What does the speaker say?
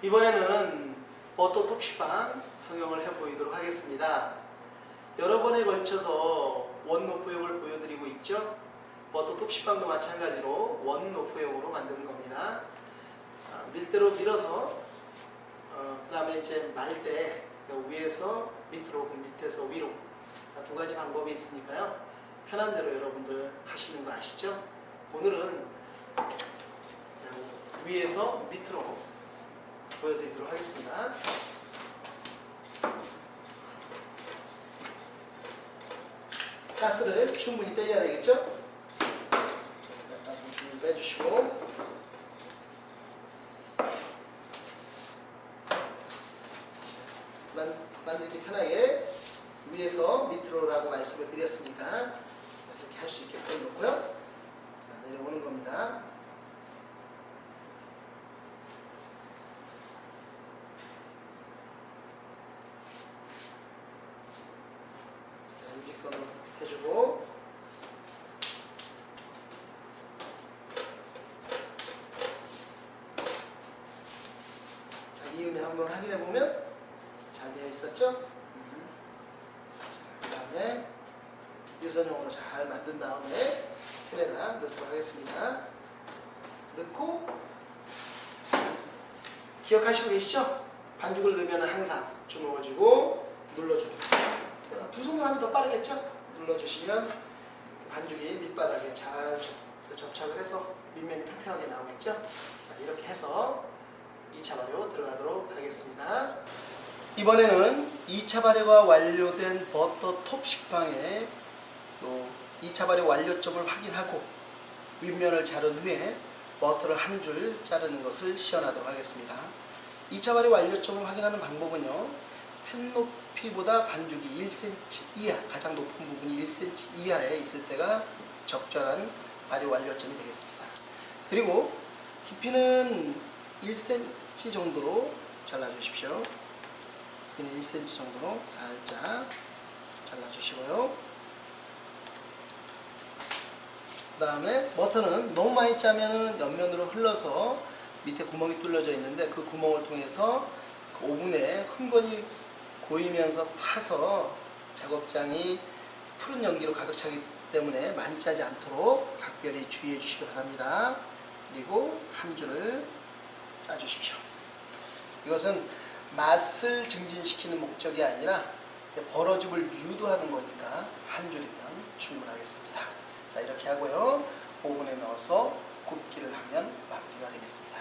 이번에는 버터 톱시방 성형을 해보이도록 하겠습니다. 여러 번에 걸쳐서 원노프형을 보여드리고 있죠. 버터 톱시방도 마찬가지로 원노프형으로 만드는 겁니다. 아, 밀대로 밀어서 어, 그 다음에 이제 말때 위에서 밑으로 그 밑에서 위로 아, 두 가지 방법이 있으니까요. 편한 대로 여러분들 하시는 거 아시죠? 오늘은 위에서 밑으로 보여드리도록 하겠습니다. 가스를 충분히 빼야 되겠죠? 가스를 충분히 빼주시고 만, 만들기 편하게 위에서 밑으로라고 말씀을 드렸으니까 이렇게 할 수 있게끔 놓고요. 자, 내려오는 겁니다. 자, 일직선으로 해주고 자, 이음에 한번 확인해 보면 잘 되어 있었죠? 음. 그 다음에 유선형으로 잘 만든 다음에 펜에다 넣도록 하겠습니다. 넣고 기억하시고 계시죠? 반죽을 넣으면 항상 주먹을 쥐고 눌러줍니다. 두 손으로 하면 더 빠르겠죠? 눌러주시면 반죽이 밑바닥에 잘 접- 접착을 해서 밑면이 평평하게 나오겠죠? 자 이렇게 해서 2차 발효 들어가도록 하겠습니다. 이번에는 2차 발효가 완료된 버터 톱 식빵에 또 2차 발효 완료점을 확인하고 윗면을 자른 후에 버터를 한 줄 자르는 것을 시연하도록 하겠습니다. 2차 발효 완료점을 확인하는 방법은요. 펜 높이보다 반죽이 1cm 이하, 가장 높은 부분이 1cm 이하에 있을 때가 적절한 발효 완료점이 되겠습니다. 그리고 깊이는 1cm 정도로 잘라주십시오. 깊이는 1cm 정도로 살짝 잘라주시고요. 그 다음에 버터는 너무 많이 짜면은 옆면으로 흘러서 밑에 구멍이 뚫려져 있는데 그 구멍을 통해서 그 오븐에 흥건히 보이면서 타서 작업장이 푸른 연기로 가득 차기 때문에 많이 짜지 않도록 각별히 주의해 주시기 바랍니다. 그리고 한 줄을 짜주십시오. 이것은 맛을 증진시키는 목적이 아니라 벌어집을 유도하는 거니까 한 줄이면 충분하겠습니다. 자 이렇게 하고요. 오븐에 넣어서 굽기를 하면 마무리가 되겠습니다.